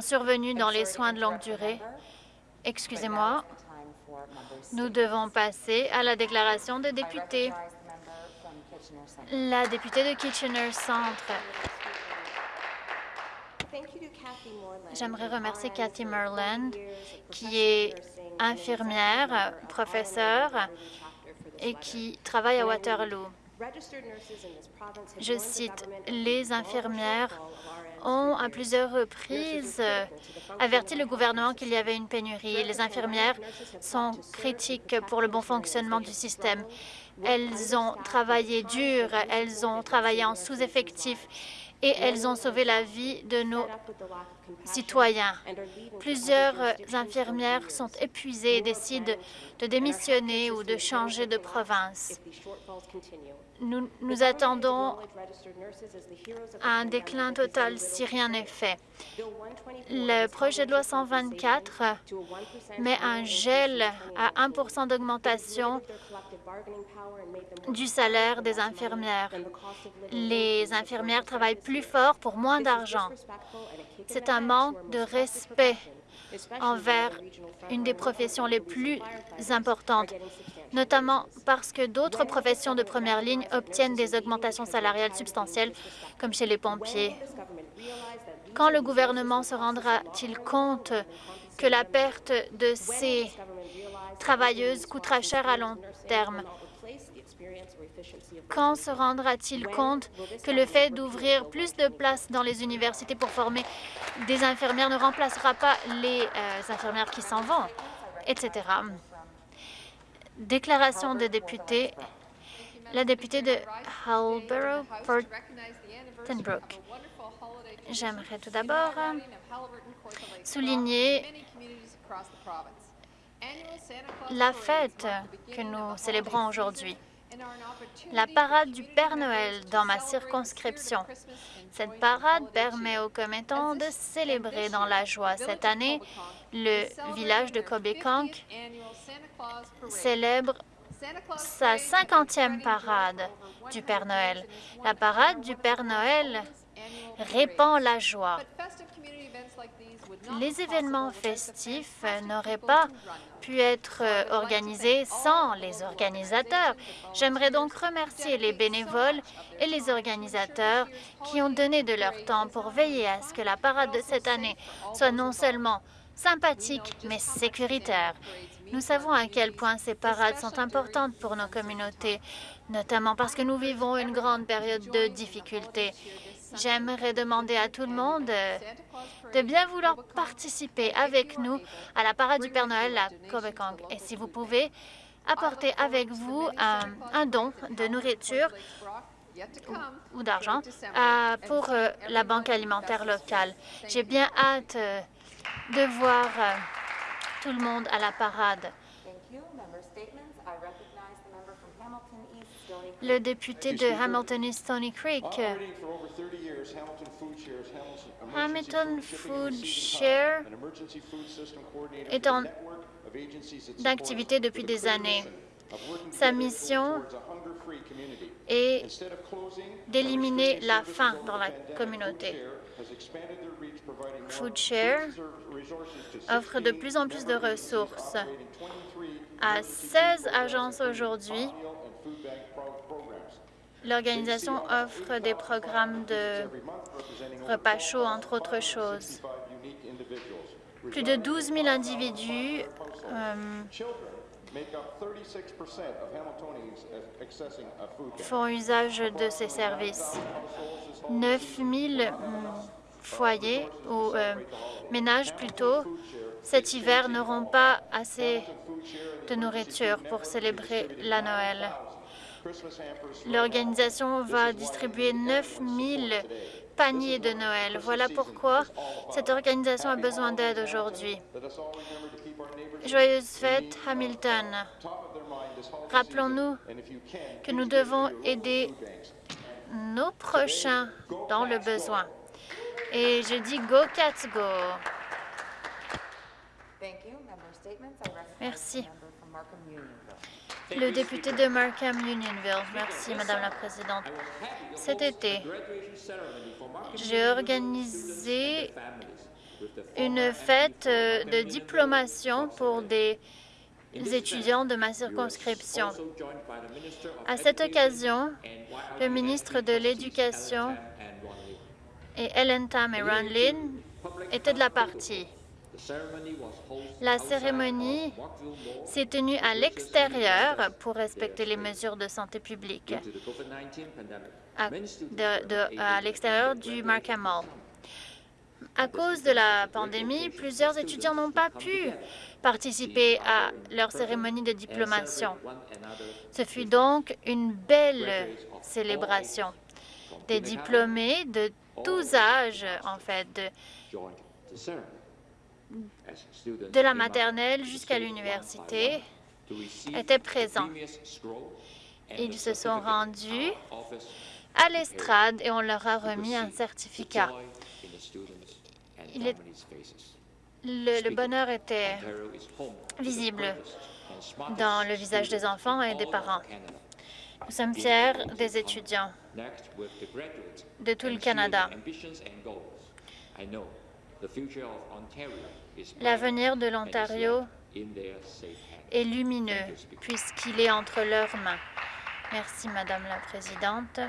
survenus dans les soins de longue durée. Excusez-moi, nous devons passer à la déclaration de députés. La députée de Kitchener Centre. J'aimerais remercier Cathy Merland, qui est infirmière, professeure et qui travaille à Waterloo. Je cite, « Les infirmières ont à plusieurs reprises averti le gouvernement qu'il y avait une pénurie. Les infirmières sont critiques pour le bon fonctionnement du système. Elles ont travaillé dur, elles ont travaillé en sous-effectif et elles ont sauvé la vie de nos citoyens. Plusieurs infirmières sont épuisées et décident de démissionner ou de changer de province. Nous, nous attendons un déclin total si rien n'est fait. Le projet de loi 124 met un gel à 1% d'augmentation du salaire des infirmières. Les infirmières travaillent plus fort pour moins d'argent. C'est un manque de respect envers une des professions les plus importantes, notamment parce que d'autres professions de première ligne obtiennent des augmentations salariales substantielles, comme chez les pompiers. Quand le gouvernement se rendra-t-il compte que la perte de ces travailleuses coûtera cher à long terme? Quand se rendra-t-il compte que le fait d'ouvrir plus de places dans les universités pour former des infirmières ne remplacera pas les euh, infirmières qui s'en vont, etc. Déclaration de député. La députée de Halborough, Portenbrook. J'aimerais tout d'abord souligner la fête que nous célébrons aujourd'hui la parade du Père Noël dans ma circonscription. Cette parade permet aux commettants de célébrer dans la joie. Cette année, le village de Kobekonk célèbre sa 50e parade du Père Noël. La parade du Père Noël répand la joie. Les événements festifs n'auraient pas pu être organisés sans les organisateurs. J'aimerais donc remercier les bénévoles et les organisateurs qui ont donné de leur temps pour veiller à ce que la parade de cette année soit non seulement sympathique, mais sécuritaire. Nous savons à quel point ces parades sont importantes pour nos communautés, notamment parce que nous vivons une grande période de difficultés. J'aimerais demander à tout le monde euh, de bien vouloir participer avec nous à la parade du Père Noël à Kobekong. Et si vous pouvez, apporter avec vous un, don de nourriture ou, d'argent euh, pour euh, la banque alimentaire locale. J'ai bien hâte de voir tout le monde à la parade. Le député de Hamilton East Stony Creek. Hamilton Food Share est en d'activité depuis des années. Sa mission est d'éliminer la faim dans la communauté. FoodShare offre de plus en plus de ressources à 16 agences aujourd'hui L'organisation offre des programmes de repas chauds, entre autres choses. Plus de 12 000 individus euh, font usage de ces services. 9 000 euh, foyers ou euh, ménages plutôt cet hiver n'auront pas assez de nourriture pour célébrer la Noël. L'organisation va distribuer 9 000 paniers de Noël. Voilà pourquoi cette organisation a besoin d'aide aujourd'hui. Joyeuse fête, Hamilton. Rappelons-nous que nous devons aider nos prochains dans le besoin. Et je dis Go Cats Go! Merci. Le député de Markham Unionville. Merci, Madame la Présidente. Cet été, j'ai organisé une fête euh, de diplomation pour des étudiants de ma circonscription. À cette occasion, le ministre de l'Éducation et Ellen Tam et Ron Lin étaient de la partie. La cérémonie s'est tenue à l'extérieur pour respecter les mesures de santé publique, à, l'extérieur du Markham Mall. À cause de la pandémie, plusieurs étudiants n'ont pas pu participer à leur cérémonie de diplomation. Ce fut donc une belle célébration. Des diplômés de tous âges, en fait, de, de la maternelle jusqu'à l'université, étaient présents. Ils se sont rendus à l'estrade et on leur a remis un certificat. le, bonheur était visible dans le visage des enfants et des parents. Nous sommes fiers des étudiants de tout le Canada. L'avenir de l'Ontario est lumineux puisqu'il est entre leurs mains. Merci, Madame la Présidente.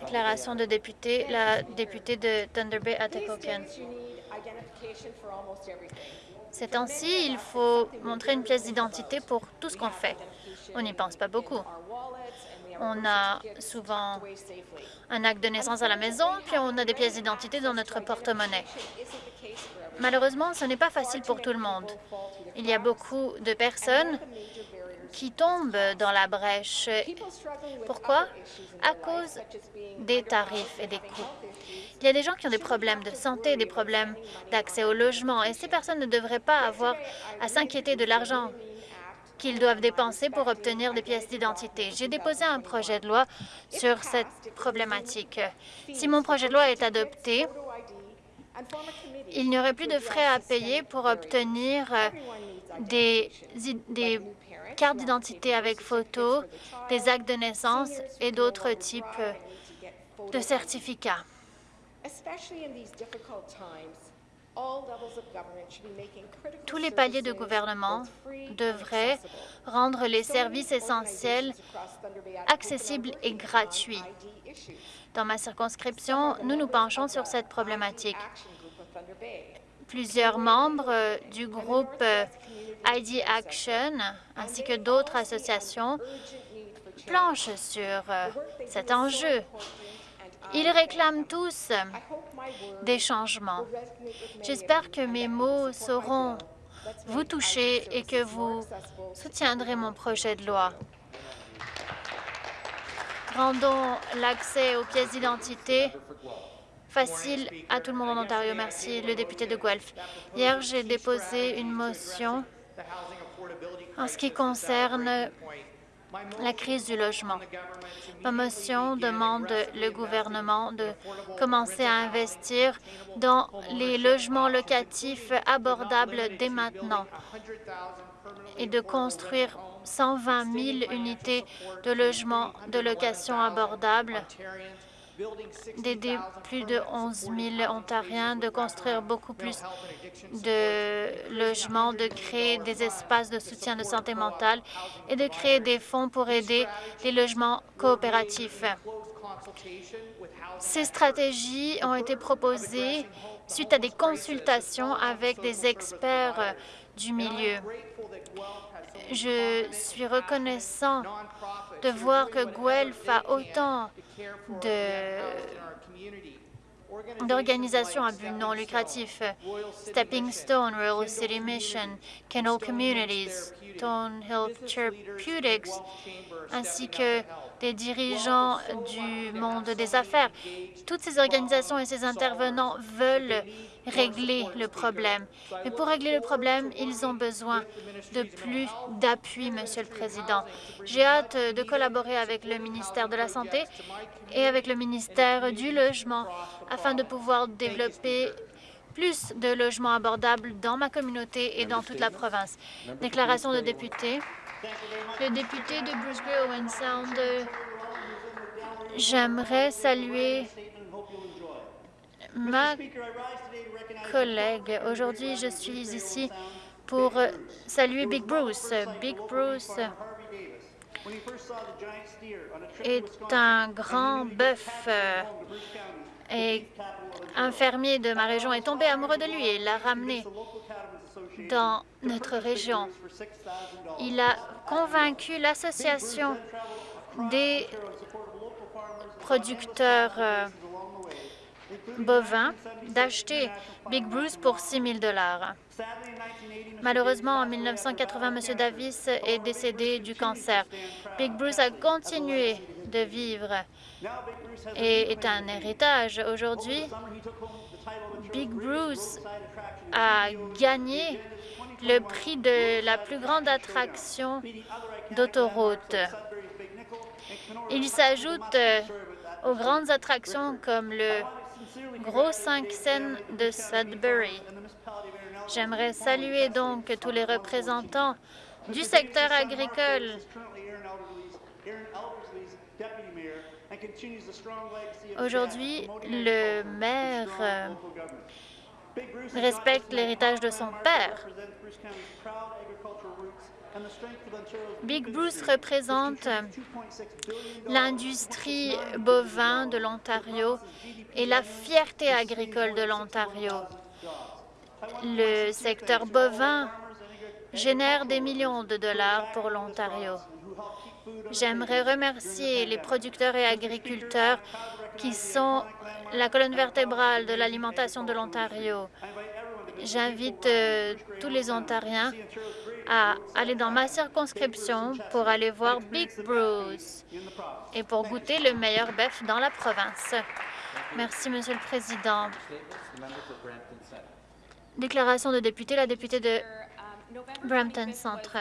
Déclaration de député, la députée de Thunder Bay, Atikokan. Ces temps-ci, il faut montrer une pièce d'identité pour tout ce qu'on fait. On n'y pense pas beaucoup. On a souvent un acte de naissance à la maison, puis on a des pièces d'identité dans notre porte-monnaie. Malheureusement, ce n'est pas facile pour tout le monde. Il y a beaucoup de personnes qui tombent dans la brèche. Pourquoi? À cause des tarifs et des coûts. Il y a des gens qui ont des problèmes de santé, des problèmes d'accès au logement, et ces personnes ne devraient pas avoir à s'inquiéter de l'argent qu'ils doivent dépenser pour obtenir des pièces d'identité. J'ai déposé un projet de loi sur cette problématique. Si mon projet de loi est adopté, il n'y aurait plus de frais à payer pour obtenir des, des cartes d'identité avec photo, des actes de naissance et d'autres types de certificats. Tous les paliers de gouvernement devraient rendre les services essentiels accessibles et gratuits. Dans ma circonscription, nous nous penchons sur cette problématique. Plusieurs membres du groupe ID Action ainsi que d'autres associations planchent sur euh, cet enjeu. Ils réclament tous des changements. J'espère que mes mots sauront vous toucher et que vous soutiendrez mon projet de loi. Rendons l'accès aux pièces d'identité facile à tout le monde en Ontario. Merci, le député de Guelph. Hier, j'ai déposé une motion en ce qui concerne la crise du logement. Ma motion demande le gouvernement de commencer à investir dans les logements locatifs abordables dès maintenant et de construire 120 000 unités de logements de location abordables d'aider plus de 11 000 Ontariens, de construire beaucoup plus de logements, de créer des espaces de soutien de santé mentale et de créer des fonds pour aider les logements coopératifs. Ces stratégies ont été proposées suite à des consultations avec des experts du milieu. Je suis reconnaissant de voir que Guelph a autant d'organisations à but non lucratif, Stepping Stone, Royal City Mission, Kennel Communities, Stonehill Therapeutics, ainsi que des dirigeants du monde des affaires. Toutes ces organisations et ces intervenants veulent régler le problème. Mais pour régler le problème, ils ont besoin de plus d'appui, Monsieur le Président. J'ai hâte de collaborer avec le ministère de la Santé et avec le ministère du Logement afin de pouvoir développer plus de logements abordables dans ma communauté et dans toute la province. Déclaration de député. Le député de Bruce Grey Owen Sound, j'aimerais saluer Ma collègue, aujourd'hui, je suis ici pour saluer Big Bruce. Big Bruce est un grand bœuf et un fermier de ma région est tombé amoureux de lui et l'a ramené dans notre région. Il a convaincu l'association des producteurs euh, bovins d'acheter Big Bruce pour 6 000 Malheureusement, en 1980, M. Davis est décédé du cancer. Big Bruce a continué de vivre et est un héritage. Aujourd'hui, Big Bruce a gagné le prix de la plus grande attraction d'autoroute. Il s'ajoute euh, aux grandes attractions comme le Gros 5 scènes de Sudbury. J'aimerais saluer donc tous les représentants du secteur agricole Aujourd'hui, le maire euh, respecte l'héritage de son père. Big Bruce représente l'industrie bovin de l'Ontario et la fierté agricole de l'Ontario. Le secteur bovin génère des millions de dollars pour l'Ontario. J'aimerais remercier les producteurs et agriculteurs qui sont la colonne vertébrale de l'alimentation de l'Ontario. J'invite euh, tous les Ontariens à aller dans ma circonscription pour aller voir Big Bruce et pour goûter le meilleur bœuf dans la province. Merci, Monsieur le Président. Déclaration de député, la députée de Brampton Centre.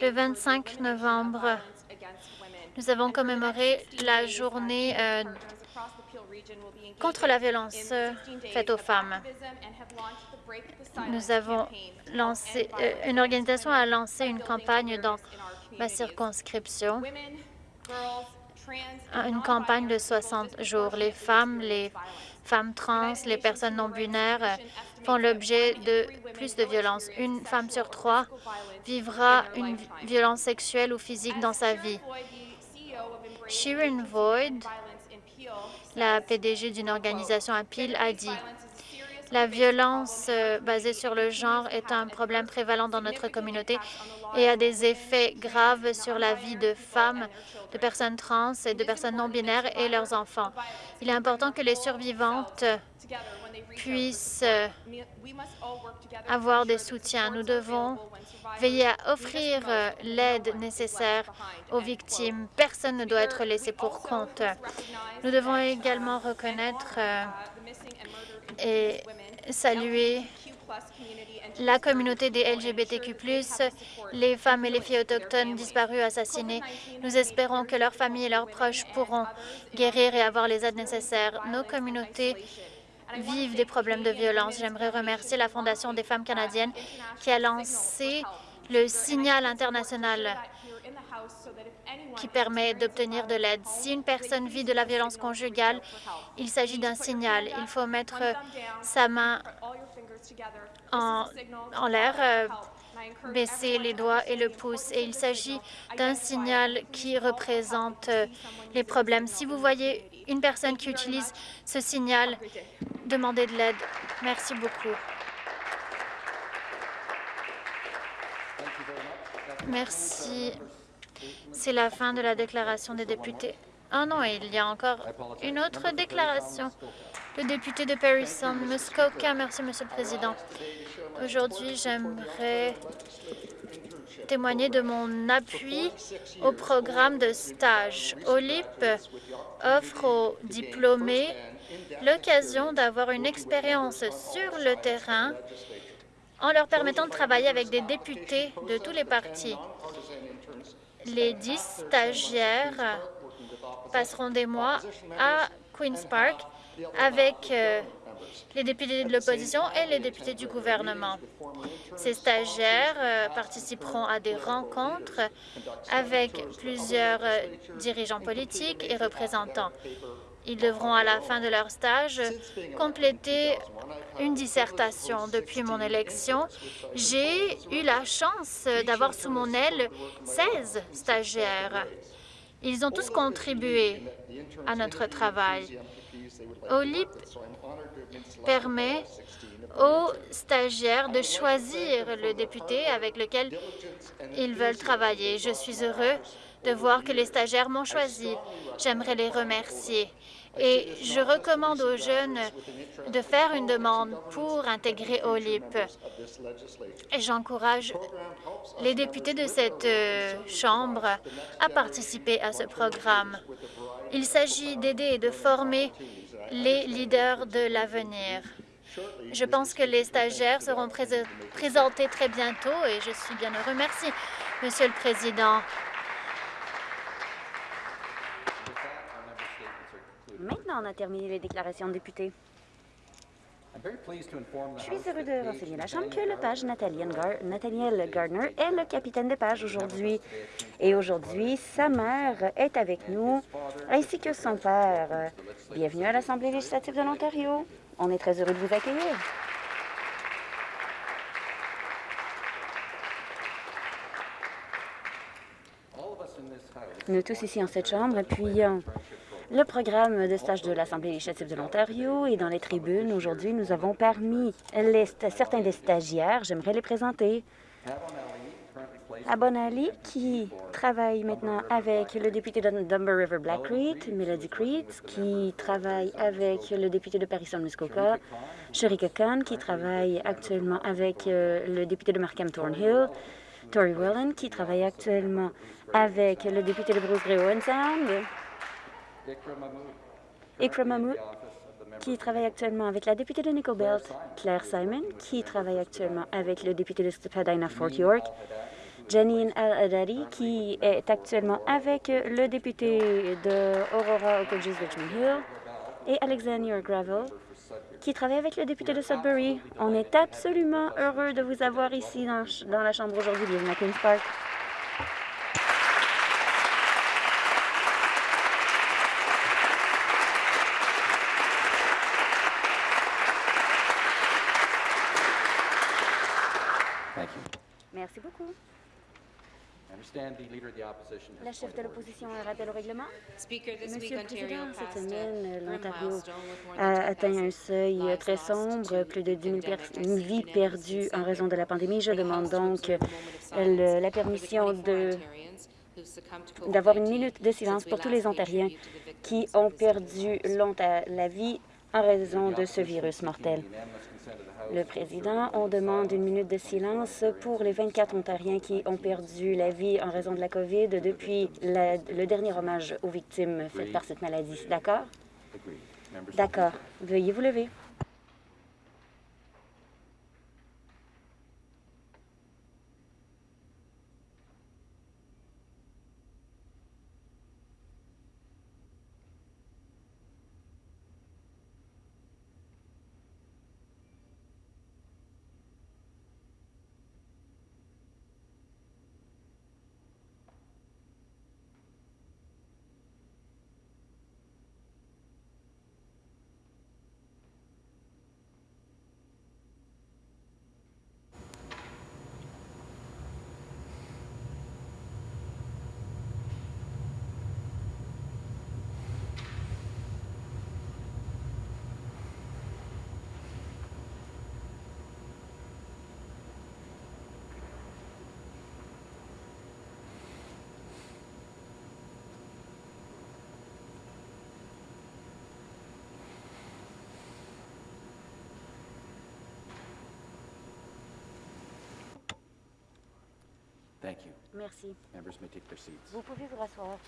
Le 25 novembre, nous avons commémoré la journée euh, contre la violence faite aux femmes. Nous avons lancé, euh, une organisation a lancé une campagne dans ma circonscription, une campagne de 60 jours. Les femmes, les femmes trans, les personnes non-binaires euh, font l'objet de plus de violences. Une femme sur trois vivra une violence sexuelle ou physique dans sa vie. Sharon Void, la PDG d'une organisation à Peel, a dit la violence euh, basée sur le genre est un problème prévalent dans notre communauté et a des effets graves sur la vie de femmes, de personnes trans et de personnes non-binaires et leurs enfants. Il est important que les survivantes puissent euh, avoir des soutiens. Nous devons veiller à offrir euh, l'aide nécessaire aux victimes. Personne ne doit être laissé pour compte. Nous devons également reconnaître et saluer la communauté des LGBTQ+, les femmes et les filles autochtones disparues, assassinées. Nous espérons que leurs familles et leurs proches pourront guérir et avoir les aides nécessaires. Nos communautés vivent des problèmes de violence. J'aimerais remercier la Fondation des femmes canadiennes qui a lancé le signal international qui permet d'obtenir de l'aide. Si une personne vit de la violence conjugale, il s'agit d'un signal. Il faut mettre sa main en, en l'air, euh, baisser les doigts et le pouce. Et il s'agit d'un signal qui représente euh, les problèmes. Si vous voyez une personne qui utilise ce signal, demandez de l'aide. Merci beaucoup. Merci. C'est la fin de la déclaration des députés. Ah non, il y a encore une autre déclaration. Le député de Parison, Muskoka. Merci, Monsieur le Président. Aujourd'hui, j'aimerais témoigner de mon appui au programme de stage. OLIP offre aux diplômés l'occasion d'avoir une expérience sur le terrain en leur permettant de travailler avec des députés de tous les partis. Les dix stagiaires passeront des mois à Queen's Park avec euh, les députés de l'opposition et les députés du gouvernement. Ces stagiaires euh, participeront à des rencontres avec plusieurs euh, dirigeants politiques et représentants. Ils devront, à la fin de leur stage, compléter une dissertation. Depuis mon élection, j'ai eu la chance d'avoir sous mon aile 16 stagiaires. Ils ont tous contribué à notre travail. OLIP permet aux stagiaires de choisir le député avec lequel ils veulent travailler. Je suis heureux de voir que les stagiaires m'ont choisi. J'aimerais les remercier. Et je recommande aux jeunes de faire une demande pour intégrer OLIP. Et j'encourage les députés de cette euh, Chambre à participer à ce programme. Il s'agit d'aider et de former les leaders de l'avenir. Je pense que les stagiaires seront présentés très bientôt et je suis bien heureux. Merci, Monsieur le Président. Maintenant, on a terminé les déclarations de députés. Je suis heureux de renseigner la Chambre que le page Nathaniel Gardner est le capitaine de page aujourd'hui. Et aujourd'hui, sa mère est avec nous, ainsi que son père. Bienvenue à l'Assemblée législative de l'Ontario. On est très heureux de vous accueillir. Nous tous ici en cette Chambre appuyons le programme de stage de l'Assemblée législative de l'Ontario et dans les tribunes, aujourd'hui, nous avons parmi les certains des stagiaires. J'aimerais les présenter. Abon Ali, qui travaille maintenant avec le député de Dumber River Black Creek, Melody Creed, qui travaille avec le député de Paris-Muskoka, Sherika Khan, qui travaille actuellement avec euh, le député de Markham Thornhill, Tori Wellen, qui travaille actuellement avec le député de Bruce Grey Owen Sound, Ikra Mahmoud, qui travaille actuellement avec la députée de Nickel Belt, Claire Simon, qui travaille actuellement avec le député de Spadina Fort York, Janine Al-Adari, qui est actuellement avec le député de Aurora Okojies Richmond Hill, et Alexander Gravel, qui travaille avec le député de Sudbury. On est absolument heureux de vous avoir ici dans, dans la Chambre aujourd'hui. Bienvenue à Queen's Park. Merci beaucoup. La chef de l'opposition a rappel au règlement. Monsieur le Président, cette semaine, l'Ontario a atteint un seuil très sombre, plus de 10 000 vies perdues en raison de la pandémie. Je demande donc la permission d'avoir une minute de silence pour tous les Ontariens qui ont perdu la vie en raison de ce virus mortel. Le président, on demande une minute de silence pour les 24 Ontariens qui ont perdu la vie en raison de la COVID depuis le dernier hommage aux victimes faites par cette maladie. D'accord? D'accord. Veuillez vous lever. Merci. Vous pouvez vous rasseoir.